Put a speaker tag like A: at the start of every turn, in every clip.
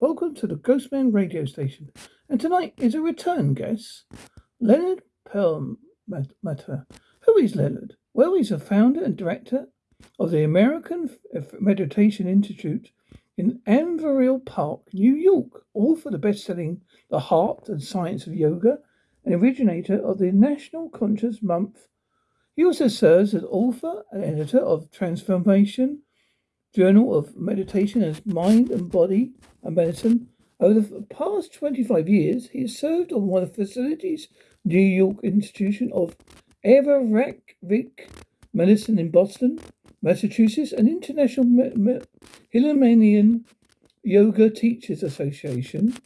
A: Welcome to the Ghostman radio station. And tonight is a return guest, Leonard Perlmutter. Who is Leonard? Well, he's a founder and director of the American Meditation Institute in Averill Park, New York, author of the best-selling The Heart and Science of Yoga, and originator of the National Conscience Month. He also serves as author and editor of Transformation Journal of Meditation as Mind and Body and Medicine. Over the past 25 years, he has served on one of the facilities New York Institution of Ayurvedic Medicine in Boston, Massachusetts, and International Himalayan Yoga Teachers Association.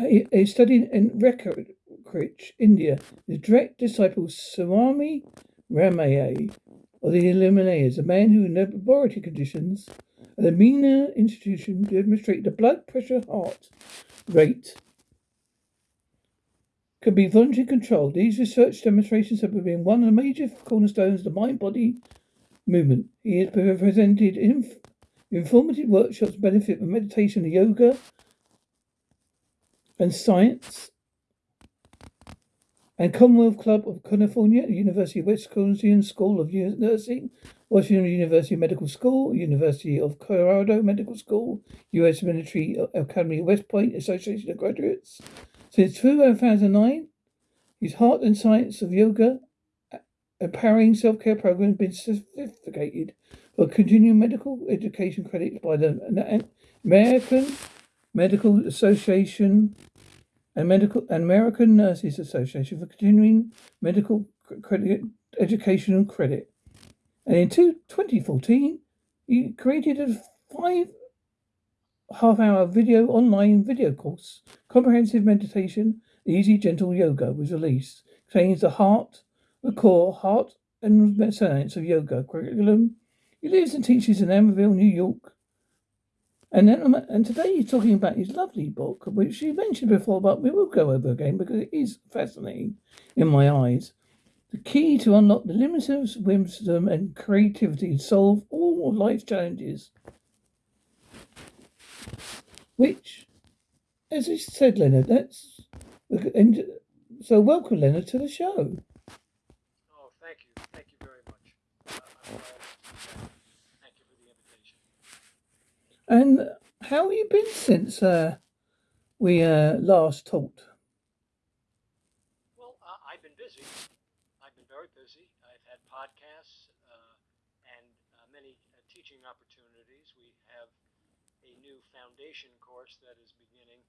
A: He studied in Rishikesh, India. The direct disciple Swami Ramaya of the Himalayas, a man who in laboratory conditions at the Menninger Institution demonstrated the blood pressure heart rate can be voluntarily controlled. These research demonstrations have been one of the major cornerstones of the mind-body movement. He has presented inf- informative workshops benefit from meditation, yoga, and science and Commonwealth Club of California, University of Wisconsin School of Nursing, Washington University Medical School, University of Colorado Medical School, U.S. Military Academy West Point Association of Graduates. Since 2009, his Heart and Science of Yoga, empowering self-care program has been certificated for continuing medical education credits by the American Medical Association and Medical and American Nurses Association for continuing medical credit, education and credit. And in 2014, he created a five half hour video online video course, Comprehensive Meditation, Easy Gentle Yoga, was released. Contains the heart, the core, heart and science of yoga curriculum. He lives and teaches in Emerville, New York. And then, and today he's talking about his lovely book, which he mentioned before, but we will go over again because it is fascinating in my eyes. The key to unlock the limitless wisdom and creativity and solve all life challenges. Which, as I said, Leonard, that's and so welcome, Leonard, to the show.
B: Oh, thank you, thank you very much. Uh,
A: And how have you been since uh, we uh, last talked?
B: Well, uh, I've been busy. I've been very busy. I've had podcasts uh, and uh, many uh, teaching opportunities. We have a new foundation course that is beginning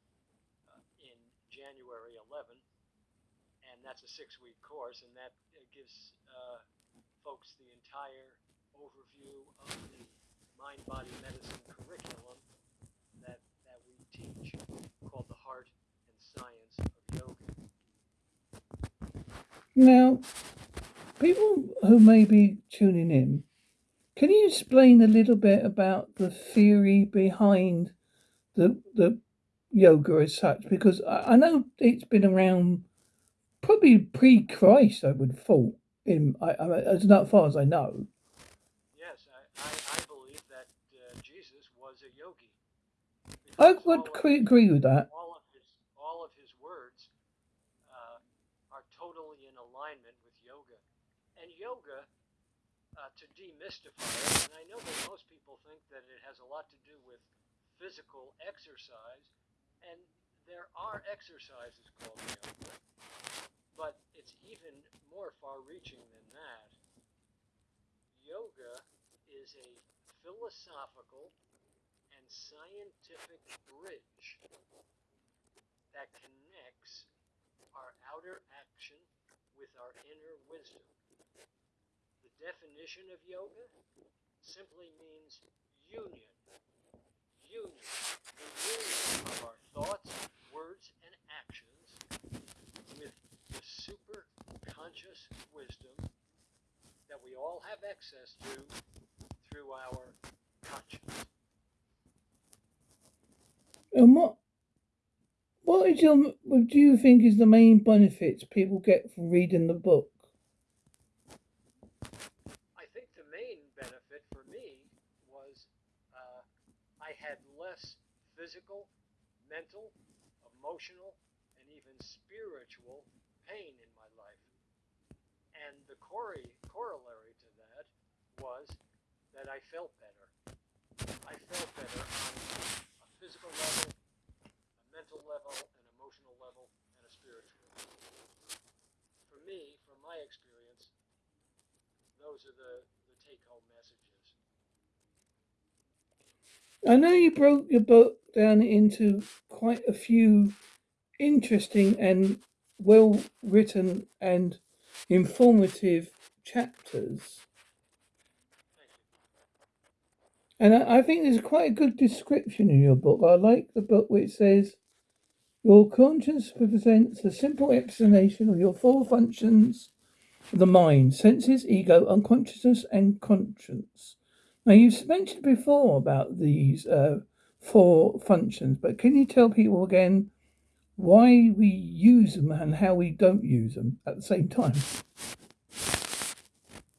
B: in January 11, and that's a six-week course, and that gives folks the entire overview of the mind body medicine curriculum that, that we teach called the Heart and Science of Yoga.
A: Now, people who may be tuning in, can you explain a little bit about the theory behind the the yoga as such? Because I, I know it's been around probably pre-Christ, I would thought. In I, I, as far as I know. I would agree with that.
B: All of his, all of his words uh, are totally in alignment with yoga. And yoga, uh, to demystify it, and I know that most people think that it has a lot to do with physical exercise, and there are exercises called yoga, but it's even more far reaching than that. Yoga is a philosophical scientific bridge that connects our outer action with our inner wisdom. The definition of yoga simply means union. Union. The union of our thoughts, words, and actions with the super conscious wisdom that we all have access to through our consciousness.
A: And what what is your what do you think is the main benefits people get from reading the book?
B: I think the main benefit for me was uh, I had less physical, mental, emotional, and even spiritual pain in my life. And the corollary to that was that I felt better. I felt better physical level, a mental level, an emotional level, and a spiritual level. For me, from my experience, those are the, the take home messages.
A: I know you broke your book down into quite a few interesting and well written and informative chapters. And I, I think there's quite a good description in your book. I like the book which says, Your conscience presents a simple explanation of your four functions of the mind senses, ego, unconsciousness, and conscience. Now, you've mentioned before about these uh, four functions, but can you tell people again why we use them and how we don't use them at the same time?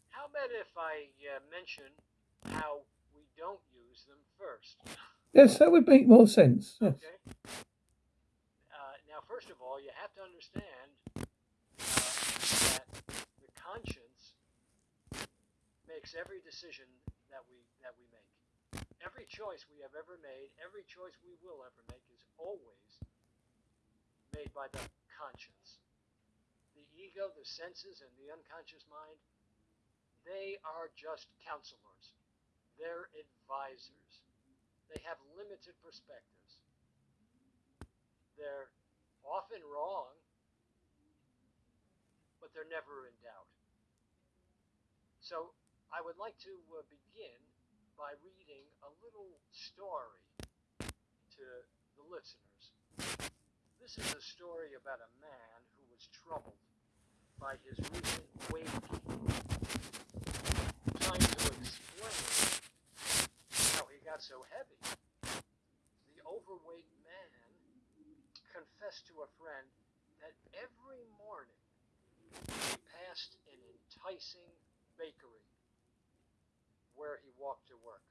B: How about if I uh, mention how don't use them first?
A: Yes, that would make more sense. Yes.
B: Okay. Uh, now, first of all, you have to understand uh, that the conscience makes every decision that we that we make. Every choice we have ever made, every choice we will ever make is always made by the conscience. The ego, the senses, and the unconscious mind, they are just counselors. They're advisors. They have limited perspectives. They're often wrong, but they're never in doubt. So I would like to uh, begin by reading a little story to the listeners. This is a story about a man who was troubled by his recent weight gain. Trying to explain got so heavy, the overweight man confessed to a friend that every morning he passed an enticing bakery where he walked to work.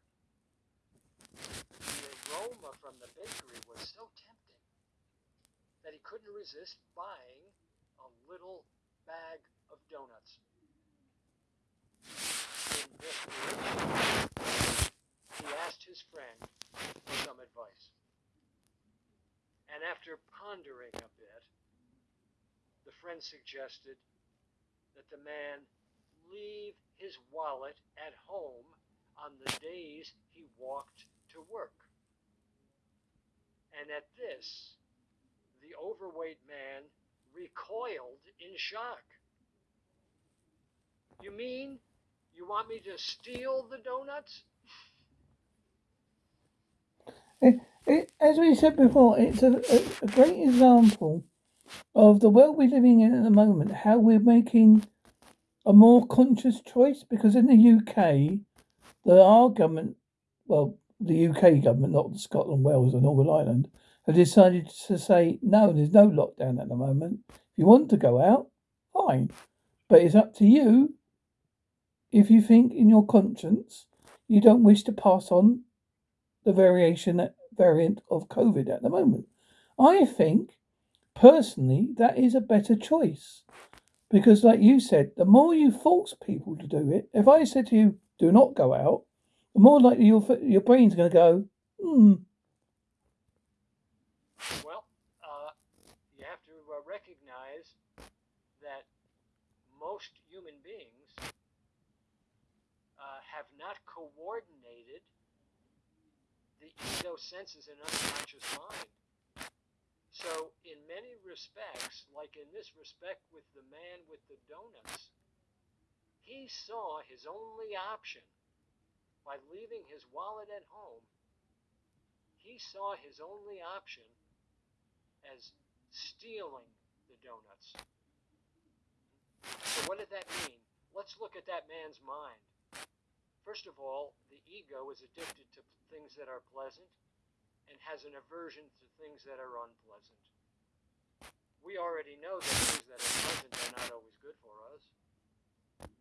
B: The aroma from the bakery was so tempting that he couldn't resist buying a little bag of donuts. In he asked his friend for some advice. And after pondering a bit, the friend suggested that the man leave his wallet at home on the days he walked to work. And at this, the overweight man recoiled in shock. You mean you want me to steal the donuts?
A: It, as we said before, it's a, a, a great example of the world we're living in at the moment, how we're making a more conscious choice because in the UK, the our government, well, the UK government, not Scotland, Wales, and Northern Ireland, have decided to say no. There's no lockdown at the moment. If you want to go out, fine, but it's up to you. If you think in your conscience you don't wish to pass on the variation variant of COVID at the moment, I think personally that is a better choice because, like you said, the more you force people to do it, if I said to you, do not go out, the more likely your, your brain's going to go, hmm.
B: Well, uh, you have to uh, recognize that most human beings uh, have not coordinated the ego senses and unconscious mind. So, in many respects, like in this respect with the man with the donuts, he saw his only option by leaving his wallet at home. He saw his only option as stealing the donuts. So, what did that mean? Let's look at that man's mind. First of all, the ego is addicted to things that are pleasant and has an aversion to things that are unpleasant. We already know that things that are pleasant are not always good for us.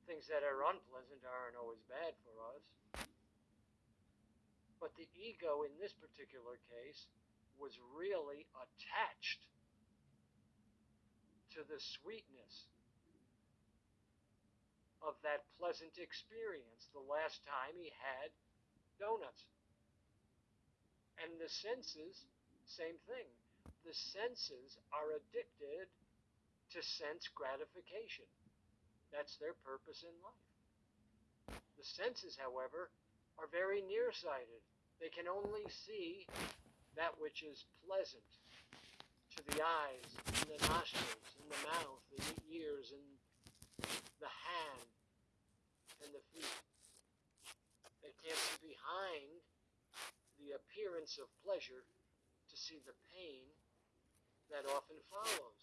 B: Things that are unpleasant aren't always bad for us. But the ego in this particular case was really attached to the sweetness of that pleasant experience the last time he had donuts. And the senses, same thing. The senses are addicted to sense gratification. That's their purpose in life. The senses, however, are very nearsighted. They can only see that which is pleasant to the eyes, and the nostrils, and the mouth, and the ears, and the hand, and the feet. They can't see behind the appearance of pleasure to see the pain that often follows.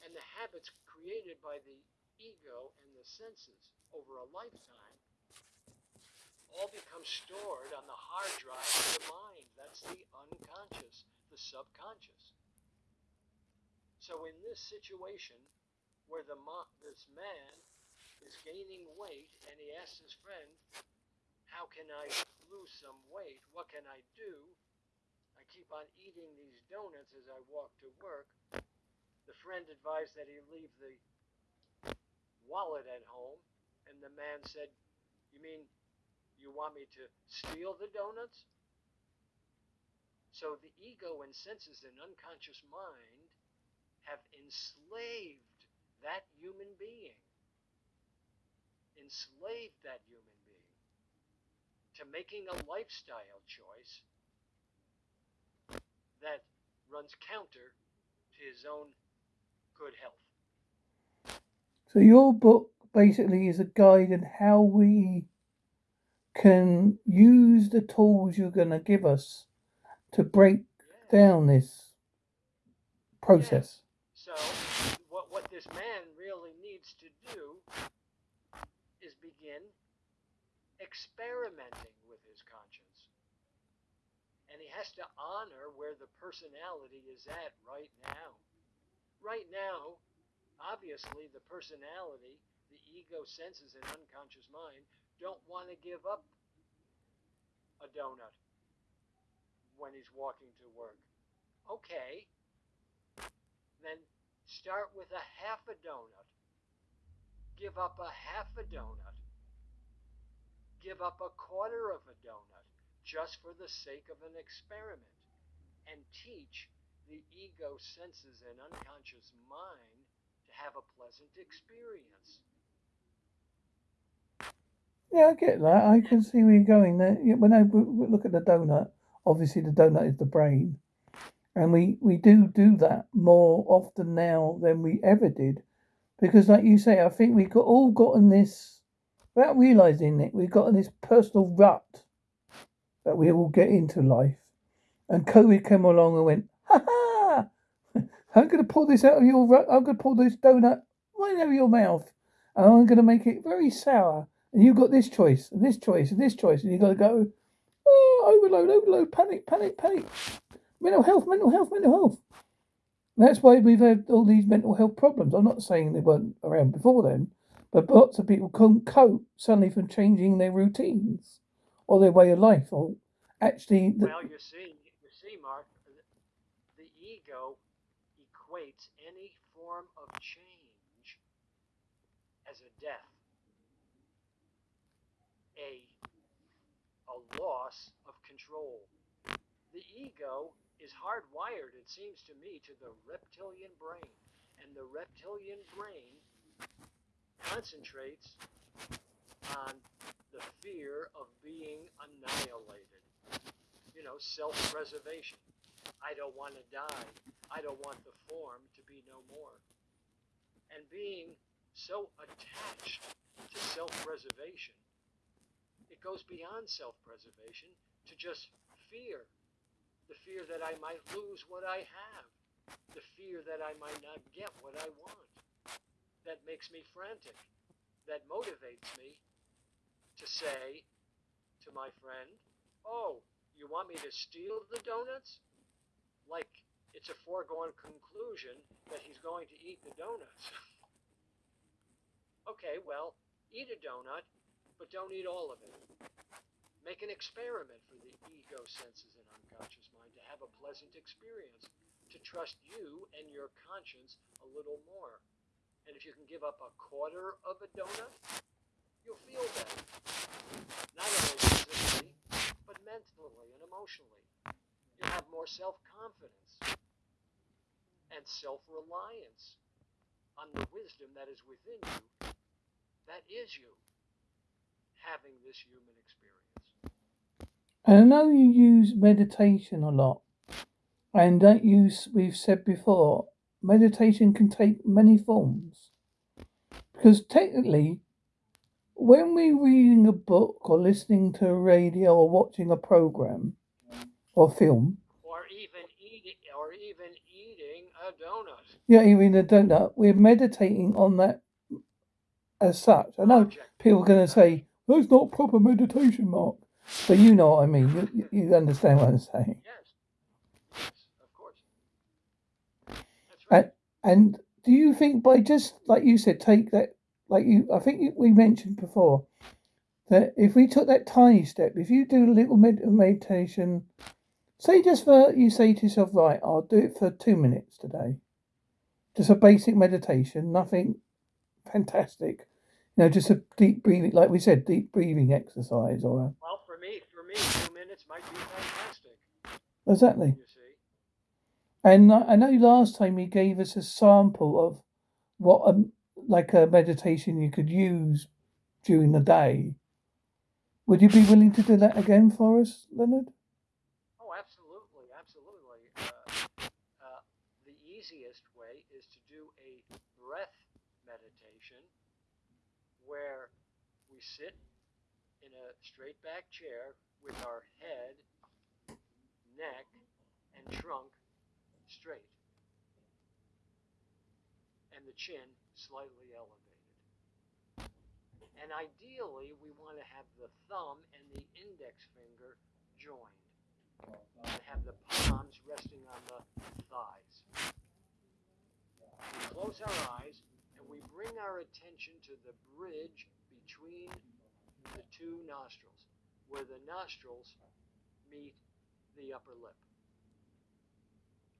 B: And the habits created by the ego and the senses over a lifetime all become stored on the hard drive of the mind. That's the unconscious, the subconscious. So in this situation, where the mo- this man is gaining weight and he asks his friend, "How can I lose some weight? What can I do?" I keep on eating these donuts as I walk to work. The friend advised that he leave the wallet at home, and the man said, "You mean you want me to steal the donuts?" So the ego and senses and unconscious mind have enslaved that human being, enslaved that human being to making a lifestyle choice that runs counter to his own good health.
A: So your book basically is a guide in how we can use the tools you're going to give us to break
B: Yeah.
A: down this process.
B: So what what this man really needs to do is begin experimenting with his conscience. And he has to honor where the personality is at right now. Right now, obviously the personality, the ego senses and unconscious mind don't want to give up a donut when he's walking to work. Okay, then start with a half a donut. Give up a half a donut. Give up a quarter of a donut just for the sake of an experiment. And teach the ego senses and unconscious mind to have a pleasant experience.
A: Yeah, I get that. I can see where you're going. There, when I look at the donut, obviously the donut is the brain, and we we do do that more often now than we ever did, because like you say, I think we got all gotten this without realizing it. We've gotten this personal rut that we all get into life, and COVID came along and went, ha ha! I'm gonna pull this out of your rut. I'm gonna pull this donut right out of your mouth, and I'm gonna make it very sour and you've got this choice and this choice and this choice, and you've got to go, oh, overload, overload, panic, panic, panic. Mental health, mental health, mental health. That's why we've had all these mental health problems. I'm not saying they weren't around before then, but lots of people couldn't cope suddenly from changing their routines or their way of life, or actually, the,
B: Well, you see, you see, Mark, the, the ego equates any form of change as a death, a a loss of control. The ego is hardwired, it seems to me, to the reptilian brain, and the reptilian brain concentrates on the fear of being annihilated. You know, self preservation. I don't want to die. I don't want the form to be no more. And being so attached to self preservation, it goes beyond self preservation to just fear. The fear that I might lose what I have. The fear that I might not get what I want. That makes me frantic. That motivates me to say to my friend, Oh, you want me to steal the donuts? Like it's a foregone conclusion that he's going to eat the donuts. okay, well, eat a donut, but don't eat all of it. Make an experiment for the ego senses and unconscious mind to have a pleasant experience, to trust you and your conscience a little more. And if you can give up a quarter of a donut, you'll feel better. Not only physically, but mentally and emotionally. You'll have more self confidence and self reliance on the wisdom that is within you, that is you, having this human experience.
A: And I know you use meditation a lot. And that you, we've said before, meditation can take many forms. Because technically, when we're reading a book or listening to a radio or watching a program or film,
B: Or even eating, or even eating a donut.
A: yeah, even a donut, we're meditating on that as such. I know
B: object.
A: people are going to say, that's not proper meditation, Mark. But you know what I mean. You, you understand what I'm saying.
B: Yes. Yes, of course. Right.
A: And do you think by just like you said, take that, like you, I think you- we mentioned before, that if we took that tiny step, if you do a little med- meditation, say just for, you say to yourself, right, I'll do it for two minutes today. Just a basic meditation, nothing fantastic. You know, just a deep breathing, like we said, deep breathing exercise or a,
B: well, for me, for me, two minutes might be fantastic.
A: exactly.
B: You see.
A: And I know last time you gave us a sample of what a like a meditation you could use during the day. Would you be willing to do that again for us, Leonard?
B: Oh, absolutely, absolutely. Uh, uh, the easiest way is to do a breath meditation where we sit in a straight back chair with our head, neck, and trunk straight, and the chin slightly elevated. And ideally, we want to have the thumb and the index finger joined and have the palms resting on the thighs. We close our eyes and we bring our attention to the bridge between the two nostrils, where the nostrils meet the upper lip.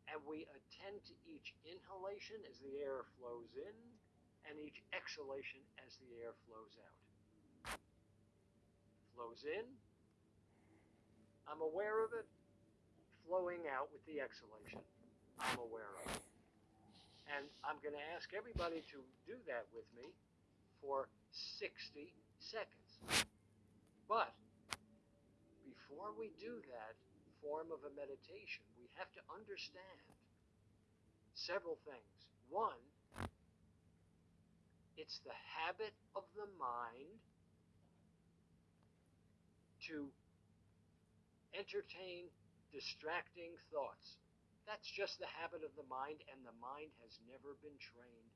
B: And we attend to each inhalation as the air flows in and each exhalation as the air flows out. Flows in, I'm aware of it. Flowing out with the exhalation, I'm aware of it. And I'm going to ask everybody to do that with me for 60 seconds. But before we do that form of a meditation, we have to understand several things. One, it's the habit of the mind to entertain distracting thoughts. That's just the habit of the mind, and the mind has never been trained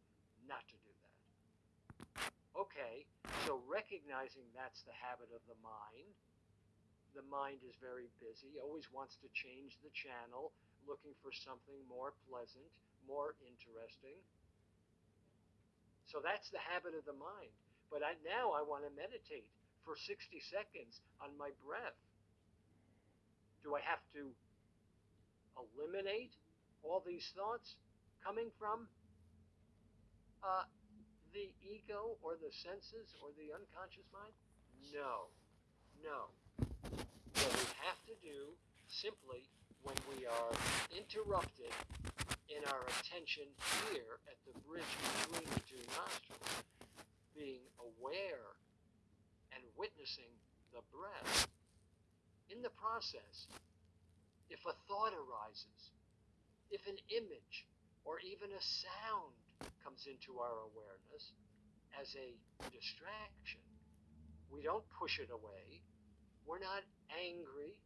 B: not to do that. Okay, so recognizing that's the habit of the mind, the mind is very busy, always wants to change the channel, looking for something more pleasant, more interesting. So that's the habit of the mind. But I, now I want to meditate for 60 seconds on my breath. Do I have to eliminate all these thoughts coming from uh, the ego or the senses or the unconscious mind? No. No. What we have to do simply when we are interrupted in our attention here at the bridge between the two nostrils, being aware and witnessing the breath. In the process, if a thought arises, if an image or even a sound comes into our awareness as a distraction, we don't push it away. We're not angry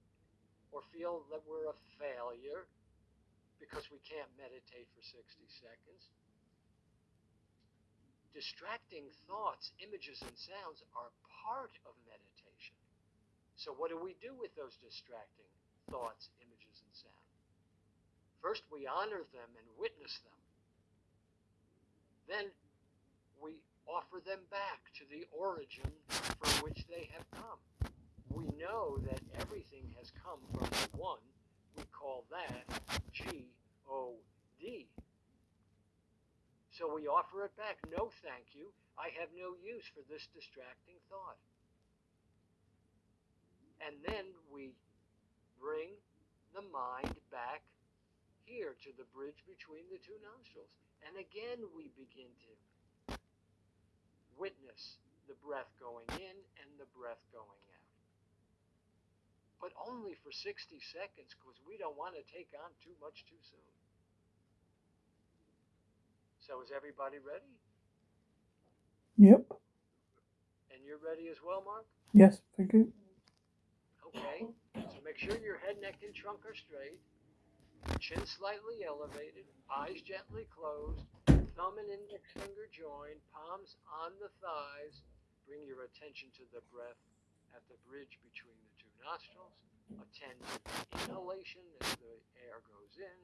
B: or feel that we're a failure because we can't meditate for 60 seconds. Distracting thoughts, images, and sounds are part of meditation. So, what do we do with those distracting thoughts, images, and sounds? First, we honor them and witness them. Then, we offer them back to the origin from which they have come. We know that everything has come from the one. We call that G O D. So we offer it back. No, thank you. I have no use for this distracting thought. And then we bring the mind back here to the bridge between the two nostrils. And again, we begin to witness the breath going in and the breath going out. But only for 60 seconds because we don't want to take on too much too soon. So is everybody ready?
A: Yep.
B: And you're ready as well, Mark?
A: Yes, thank you.
B: Okay. So make sure your head, neck, and trunk are straight. Chin slightly elevated, eyes gently closed, thumb and index finger joined, palms on the thighs. Bring your attention to the breath at the bridge between the nostrils. Attend the inhalation as the air goes in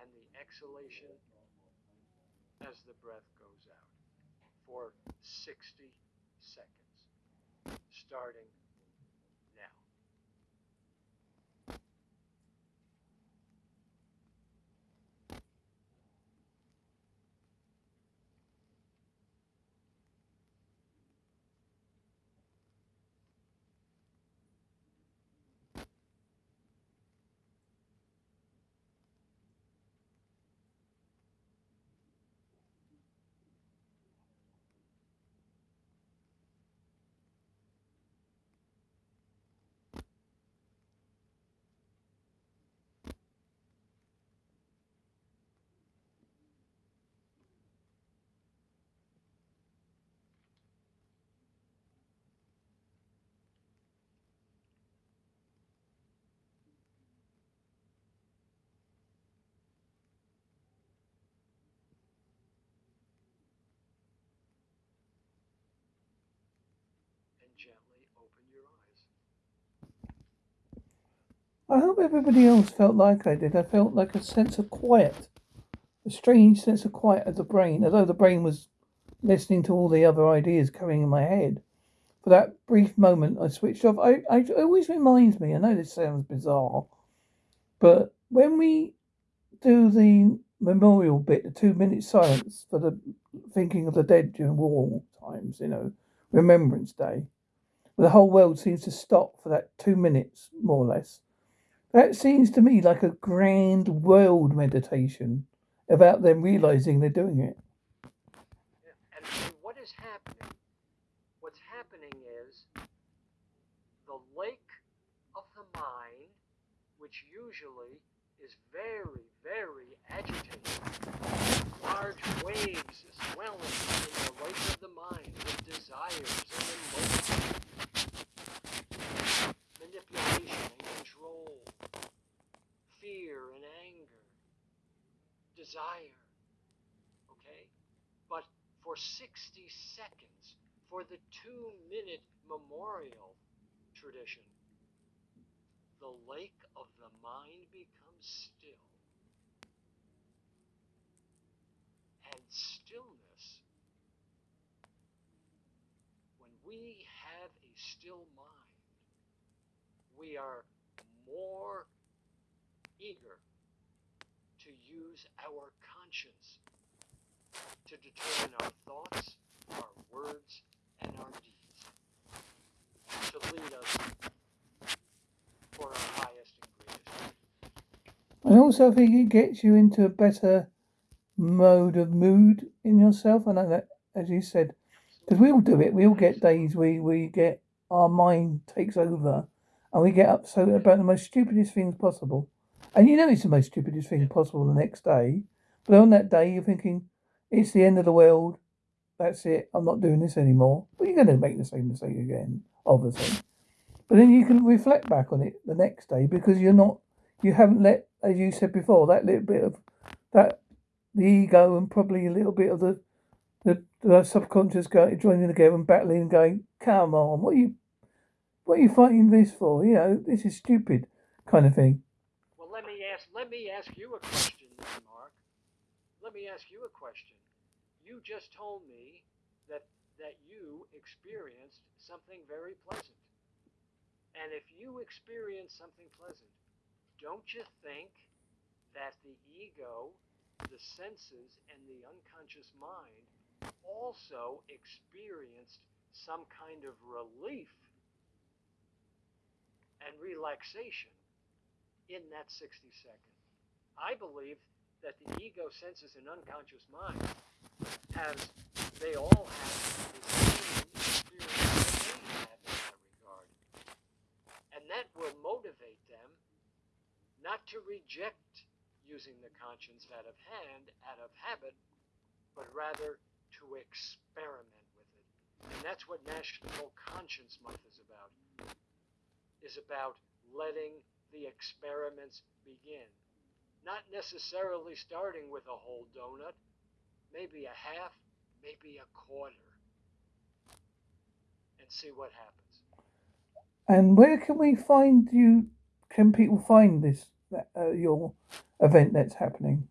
B: and the exhalation as the breath goes out for 60 seconds, starting now. and gently open your eyes.
A: I hope everybody else felt like I did. I felt like a sense of quiet, a strange sense of quiet of the brain, as though the brain was listening to all the other ideas coming in my head. For that brief moment, I switched off. I, I it always reminds me. I know this sounds bizarre, but when we do the memorial bit, the two minute silence for the thinking of the dead during war times, you know, Remembrance Day, the whole world seems to stop for that two minutes, more or less. That seems to me like a grand world meditation about them realizing they're doing it.
B: And, what is happening? What's happening is the lake of the mind, which usually is very, very agitated. Large waves swelling in the lake of the mind with desires and emotions, manipulation and control, fear and anger, desire. Okay? But for 60 seconds, for the two minute memorial tradition, the lake of the mind becomes still. And stillness, when we have a still mind, we are more eager to use our conscience to determine our thoughts, our words, and our deeds, to lead us for our highest and greatest.
A: I also think it gets you into a better mode of mood in yourself. I know that, as you said, because we all do it. We all get days we we get our mind takes over, and we get upset about the most stupidest things possible. And you know it's the most stupidest thing possible the next day. But on that day, you're thinking, it's the end of the world. That's it. I'm not doing this anymore. But you're going to make the same mistake again, obviously. But then you can reflect back on it the next day because you're not, you haven't let, as you said before, that little bit of that, the ego and probably a little bit of the, the, the subconscious go, joining together and battling and going, come on, what are you, what are you fighting this for? You know, this is stupid kind of thing.
B: Well, let me ask. Let me ask you a question, Mark. Let me ask you a question. You just told me that that you experienced something very pleasant, And if you experience something pleasant, don't you think that the ego, the senses, and the unconscious mind also experienced some kind of relief and relaxation in that 60 seconds? I believe that the ego, senses, and unconscious mind has, they all have the same experience that we have in that regard. And that will motivate them not to reject using the conscience out of hand, out of habit, but rather to experiment with it. And that's what National Conscience Month is about. Is about letting the experiments begin. Not necessarily starting with a whole donut, maybe a half, maybe a quarter, and see what happens.
A: And where can we find you? Can people find this uh, your event that's happening?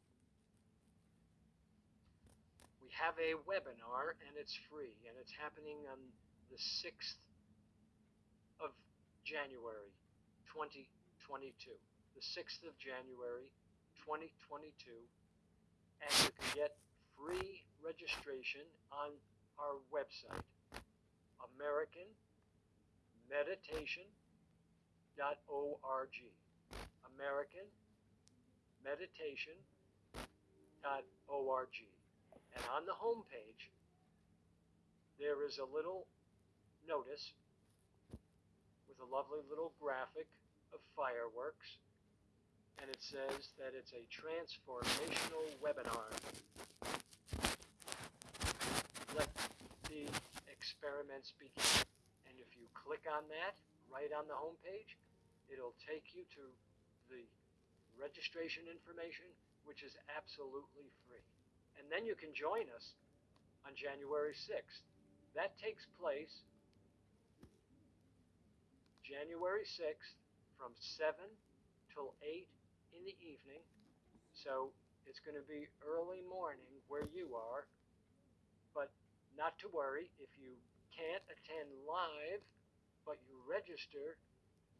B: We have a webinar and it's free, and it's happening on the sixth of January, 2022. The 6th of January, 2022. And you can get free registration on our website, AmericanMeditation.org. AmericanMeditation.org. And on the home page, there is a little notice with a lovely little graphic of fireworks, and it says that it's a transformational webinar. Let the experiments begin. And if you click on that right on the home page, it'll take you to the registration information, which is absolutely free. And then you can join us on January 6th. That takes place January 6th from 7 till 8 in the evening. So it's going to be early morning where you are. But not to worry, if you can't attend live, but you register,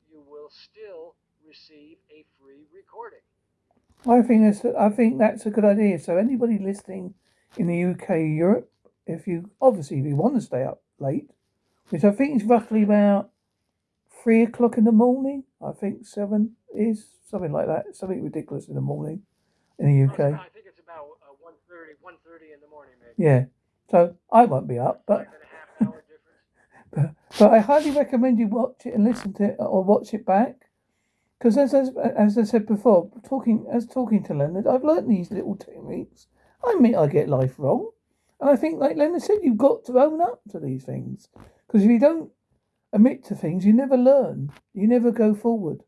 B: you will still receive a free recording.
A: I think that's I think that's a good idea. So anybody listening in the UK, Europe, if you obviously if you want to stay up late, which I think is roughly about three o'clock in the morning. I think seven is something like that. Something ridiculous in the morning in the UK.
B: I think it's about uh, 1.30, 1.30 in the morning, maybe.
A: Yeah. So I won't be up, but but, but I highly recommend you watch it and listen to it or watch it back. Because as, as as I said before, talking as talking to Leonard, I've learnt these little techniques. I admit I get life wrong, and I think, like Leonard said, you've got to own up to these things. Because if you don't admit to things, you never learn. You never go forward.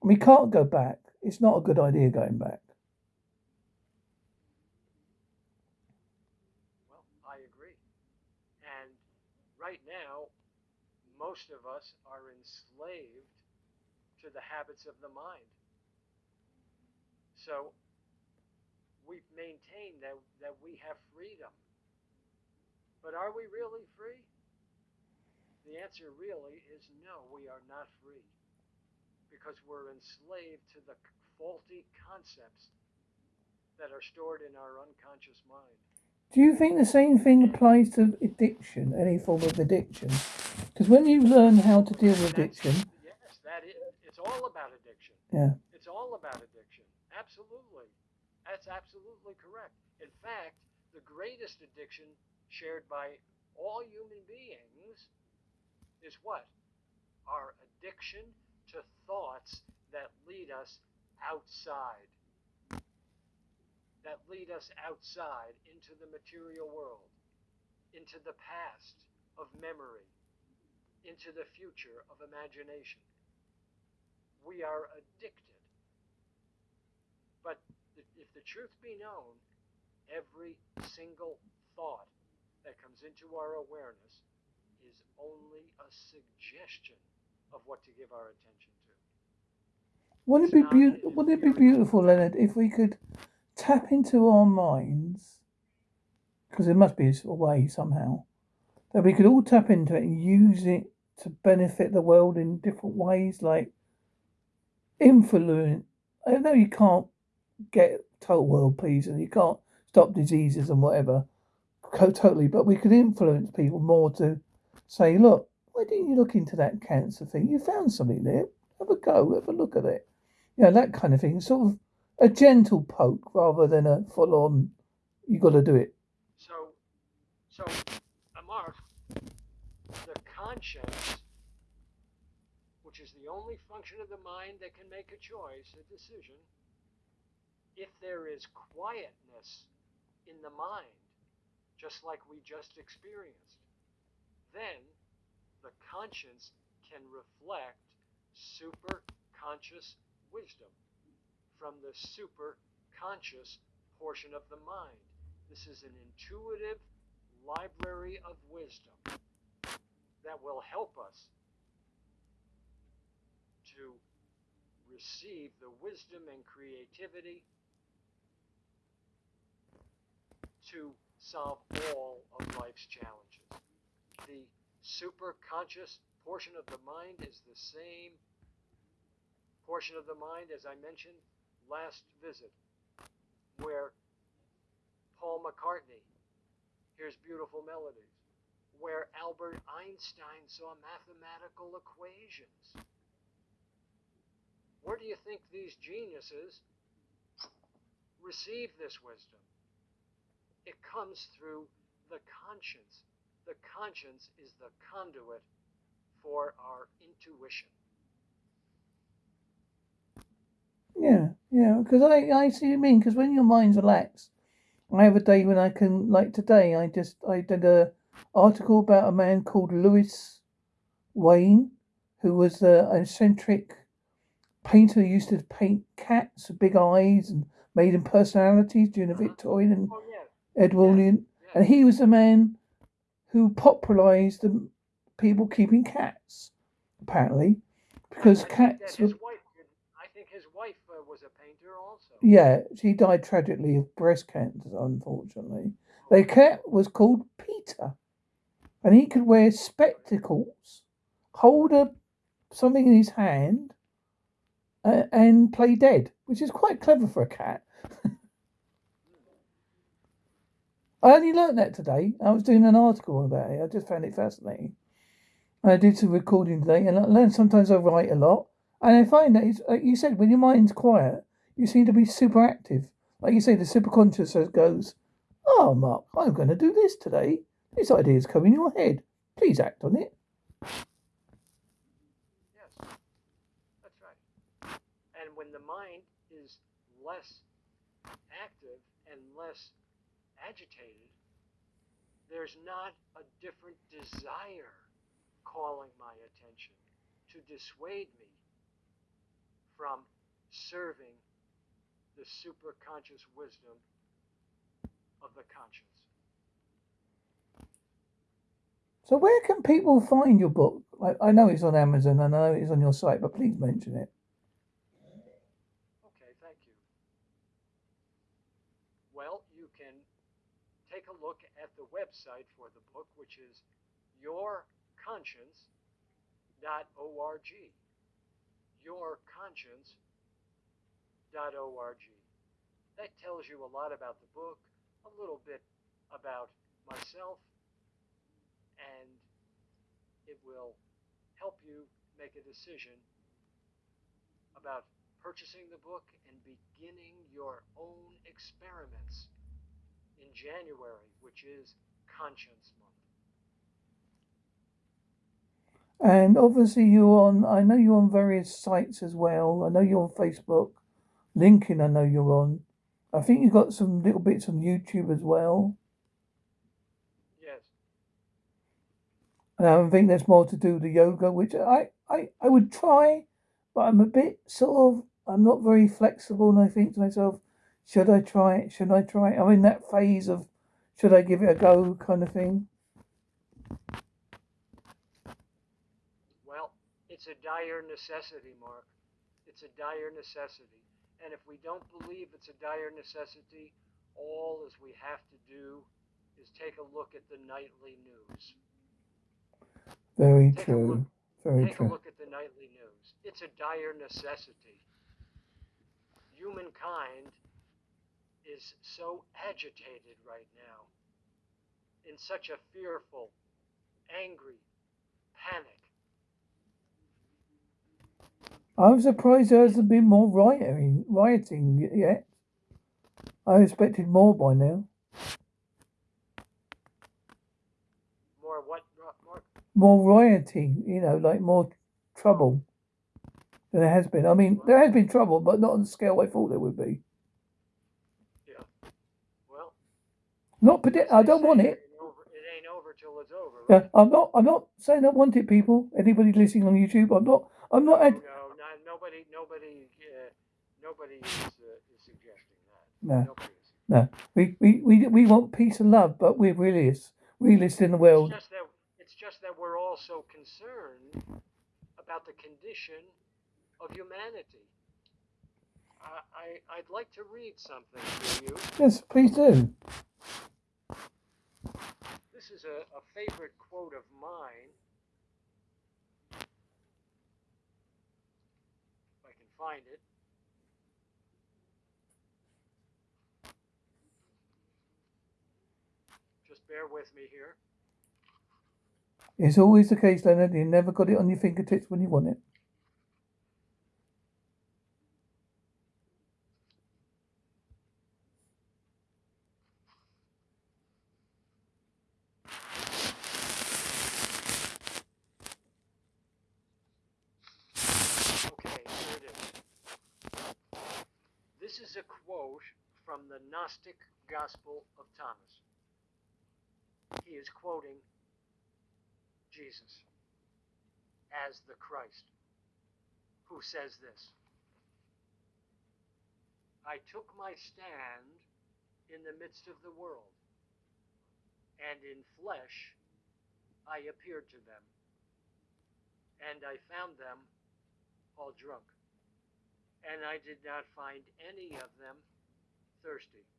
A: And we can't go back. It's not a good idea going back.
B: Well, I agree. And right now, most of us are enslaved to the habits of the mind. So we've maintained that, that we have freedom. But are we really free? The answer really is no, we are not free. Because we're enslaved to the faulty concepts that are stored in our unconscious mind.
A: Do you think the same thing applies to addiction, any form of addiction? Because when you learn how to deal with addiction.
B: Yes, that is, it's all about addiction.
A: Yeah.
B: It's all about addiction. Absolutely. That's absolutely correct. In fact, the greatest addiction shared by all human beings is what? Our addiction to thoughts that lead us outside. That lead us outside into the material world, into the past of memory, into the future of imagination. We are addicted. But if the truth be known, every single thought that comes into our awareness is only a suggestion of what to give our attention to.
A: Wouldn't it be beautiful? Wouldn't it be beautiful, Leonard, if we could tap into our minds? Because there must be a way somehow that we could all tap into it and use it to benefit the world in different ways, like influence. I know you can't get total world peace and you can't stop diseases and whatever, totally, but we could influence people more to say, look, why didn't you look into that cancer thing? You found something there. Have a go, have a look at it. You know, that kind of thing. Sort of a gentle poke rather than a full on, you got to do it.
B: So, so, Mark, the conscience, which is the only function of the mind that can make a choice, a decision, if there is quietness in the mind, just like we just experienced, then the conscience can reflect super conscious wisdom from the super conscious portion of the mind. This is an intuitive library of wisdom that will help us to receive the wisdom and creativity to solve all of life's challenges. The superconscious portion of the mind is the same portion of the mind as I mentioned last visit, where Paul McCartney hears beautiful melodies, where Albert Einstein saw mathematical equations. Where do you think these geniuses receive this wisdom? It comes through the conscience. The conscience is the conduit for our intuition.
A: Yeah, yeah, because I, I see what you mean. Because when your mind's relaxed, I have a day when I can, like today, I just I did a article about a man called Louis Wain, who was uh, an eccentric painter who used to paint cats with big eyes and made them personalities during the Victorian and
B: Oh, yes.
A: Edwardian.
B: yes.
A: And he was the man who popularised the people keeping cats, apparently, because cats were
B: wife I think his wife uh, was a painter also.
A: Yeah, she died tragically of breast cancer, unfortunately. The cat was called Peter, and he could wear spectacles, hold a something in his hand, uh, and play dead, which is quite clever for a cat. I only learnt that today. I was doing an article about it. I just found it fascinating. I did some recording today, and I learned sometimes I write a lot, and I find that it's like you said, when your mind's quiet, you seem to be super active. Like you say, the super superconscious goes, "Oh, Mark, I'm going to do this today. This idea's come in your head. Please act on it."
B: Yes, that's right. And when the mind is less active and less agitated, there's not a different desire calling my attention to dissuade me from serving the superconscious wisdom of the conscience.
A: So, where can people find your book? I, I know it's on Amazon. I know it's on your site, but please mention it.
B: Okay, thank you. Well, you can take a look at the website for the book, which is yourconscience.org. Yourconscience.org. That tells you a lot about the book, a little bit about myself, and it will help you make a decision about purchasing the book and beginning your own experiments in January, which is Conscience Month.
A: And obviously, you're on. I know you're on various sites as well. I know you're on Facebook, LinkedIn. I know you're on. I think you've got some little bits on YouTube as well.
B: Yes.
A: And I think there's more to do with the yoga, which I, I, I would try, but I'm a bit sort of, I'm not very flexible. And I think to myself, should I try it? Should I try it? I'm in that phase of, should I give it a go kind of thing.
B: Well, it's a dire necessity, Mark. It's a dire necessity. And if we don't believe it's a dire necessity, all as we have to do is take a look at the nightly news.
A: Very
B: Take a
A: true.
B: look.
A: Very
B: Take a
A: true.
B: look at the nightly news. It's a dire necessity. Humankind is so agitated right now, in such a fearful, angry panic.
A: I'm surprised there hasn't been more rioting, rioting yet. I expected more by now.
B: More what? More
A: More rioting, you know, like more trouble oh. than there has been. I mean, there has been trouble, but not on the scale I thought there would be.
B: well.
A: Not predict. I don't want it.
B: It ain't over, it ain't over till it's over.
A: Yeah, I'm not. I'm not saying I want it, people. Anybody listening on YouTube, I'm not. I'm not.
B: no,
A: Ad-
B: no, not, nobody, nobody, uh, nobody is, uh, is suggesting that.
A: no, no. We, we we we want peace and love, but we're realists. Realists in the world.
B: It's just that it's just that we're all so concerned about the condition of humanity. I, I I'd like to read something to you.
A: Yes, please do.
B: This is a, a favorite quote of mine. If I can find it. Just bear with me here.
A: It's always the case, Leonard. You never got it on your fingertips when you want it.
B: Okay, here it is. This is a quote from the Gnostic Gospel of Thomas. He is quoting Jesus as the Christ, who says this I took my stand in the midst of the world, and in flesh I appeared to them, and I found them all drunk. And I did not find any of them thirsty.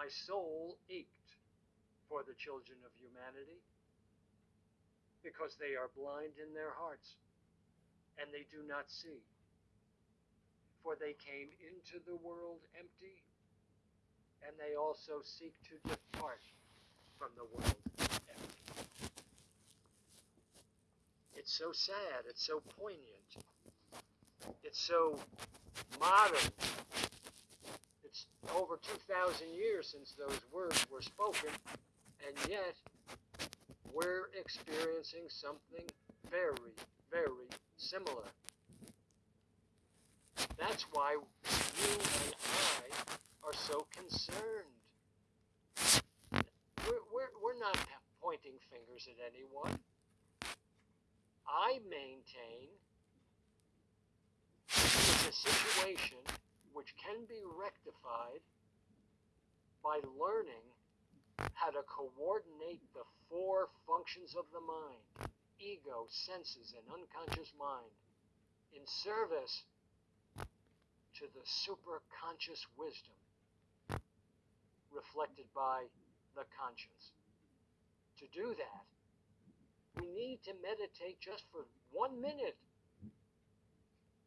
B: My soul ached for the children of humanity because they are blind in their hearts and they do not see. For they came into the world empty and they also seek to depart from the world empty. It's so sad, it's so poignant, it's so modern. It's over 2,000 years since those words were spoken, and yet we're experiencing something very, very similar. That's why you and I are so concerned. We're, we're, we're not pointing fingers at anyone. I maintain it's a situation which can be rectified by learning how to coordinate the four functions of the mind ego, senses, and unconscious mind in service to the superconscious wisdom reflected by the conscience. To do that, we need to meditate just for one minute.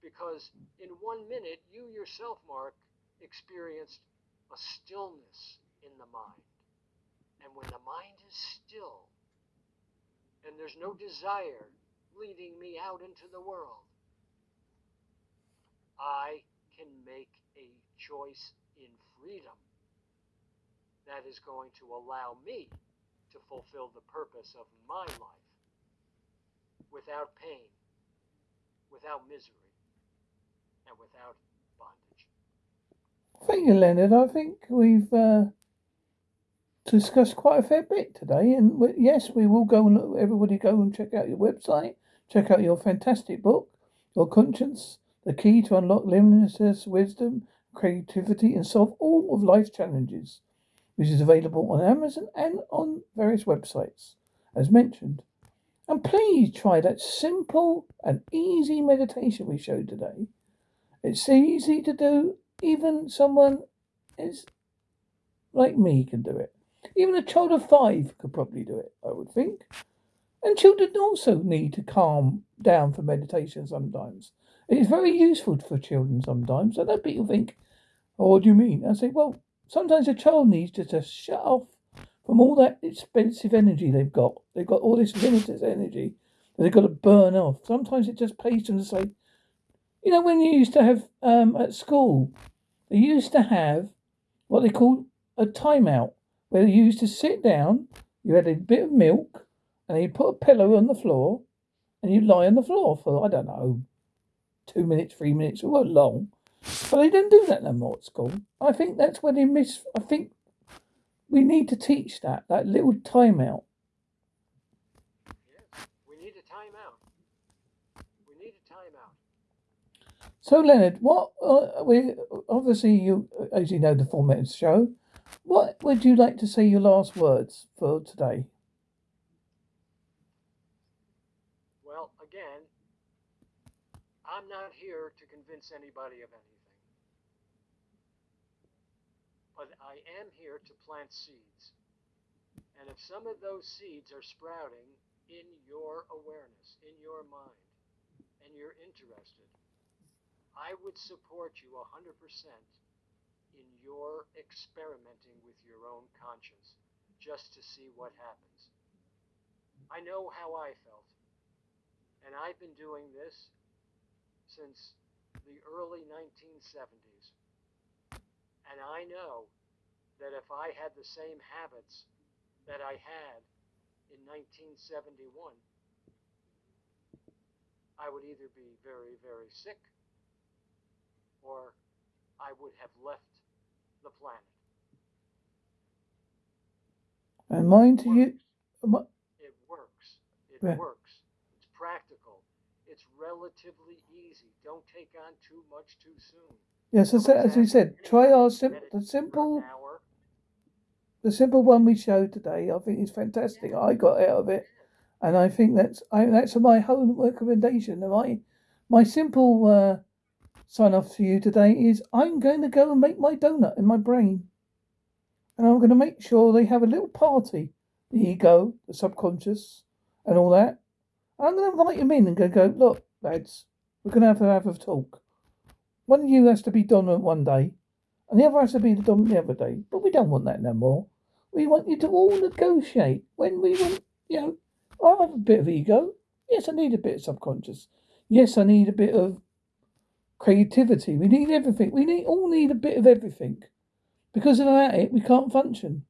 B: Because in one minute, you yourself, Mark, experienced a stillness in the mind. And when the mind is still, and there's no desire leading me out into the world, I can make a choice in freedom that is going to allow me to fulfill the purpose of my life without pain, without misery, and without bondage.
A: Thank you, Leonard. I think we've uh, discussed quite a fair bit today, and we, yes, we will go and look, everybody go and check out your website, check out your fantastic book, Your Conscience: The Key to Unlock Limitless Wisdom, Creativity, and Solve All of Life's Challenges, which is available on Amazon and on various websites, as mentioned. And please try that simple and easy meditation we showed today. It's easy to do. Even someone is like me can do it. Even a child of five could probably do it, I would think. And children also need to calm down for meditation sometimes. It's very useful for children sometimes. I know people think, oh, what do you mean? I say, well, sometimes a child needs to just shut off from all that expensive energy they've got. They've got all this limited energy that they've got to burn off. Sometimes it just pays them to say, you know, when you used to have um, at school, they used to have what they called a timeout, where you used to sit down, you had a bit of milk, and you put a pillow on the floor, and you lie on the floor for, I don't know, two minutes, three minutes, it wasn't long. But they don't do that no more at school. I think that's where they miss, I think we need to teach that, that little timeout.
B: Yes, we need a timeout. We need a timeout.
A: So, Leonard, what uh, we obviously you, as you know, the format of the show. What would you like to say your last words for today?
B: Well, again, I'm not here to convince anybody of anything. But I am here to plant seeds. And if some of those seeds are sprouting in your awareness, in your mind, and you're interested, I would support you 100% in your experimenting with your own conscience just to see what happens. I know how I felt. And I've been doing this since the early 1970s. And I know that if I had the same habits that I had in 1971, I would either be very, very sick or I would have left the planet.
A: And mine to you.
B: It works. It yeah. works. It's practical. It's relatively easy. Don't take on too much too soon.
A: Yes, as, as we said, try our sim- the simple, the simple one we showed today. I think is fantastic. I got out of it, and I think that's I, that's my whole recommendation. My my simple uh, sign off for you today is I'm going to go and make my donut in my brain, and I'm going to make sure they have a little party, the ego, the subconscious, and all that. And I'm going to invite them in and go go look, lads, we're going to have to have a talk. One of you has to be dominant one day, and the other has to be dominant the other day. But we don't want that no more. We want you to all negotiate. When we want, you know, I have a bit of ego. Yes, I need a bit of subconscious. Yes, I need a bit of creativity. We need everything. We need all need a bit of everything. Because without it, we can't function.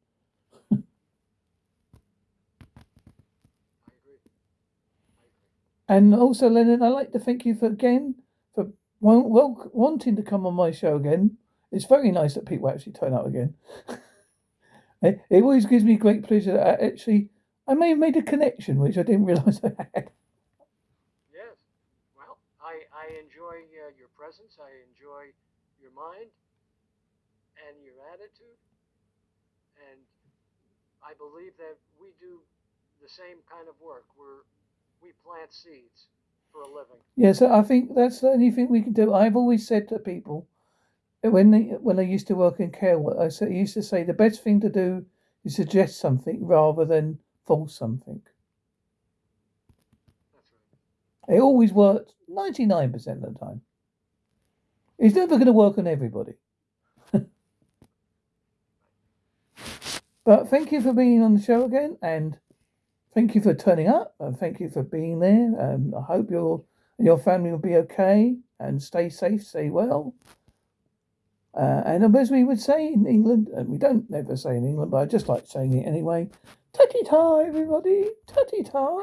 A: and also, Lennon, I'd like to thank you for again for wanting to come on my show again. It's very nice that people actually turn up again. it, it, always gives me great pleasure that I actually I may have made a connection which I didn't realise I had.
B: Yes, well, I I enjoy uh, your presence. I enjoy your mind and your attitude, and I believe that we do the same kind of work. We're we plant seeds for a living.
A: Yes, I think that's the only thing we can do. I've always said to people uh, when they, when I used to work in care, I I used to say the best thing to do is suggest something rather than force something.
B: That's right.
A: It always works nine percent of the time. It's never going to work on everybody. but thank you for being on the show again, and thank you for turning up and thank you for being there. Um, I hope your your family will be okay and stay safe, stay well. Uh, and as we would say in England, and we don't never say in England, but I just like saying it anyway. Tutty ta, everybody. Tutty ta.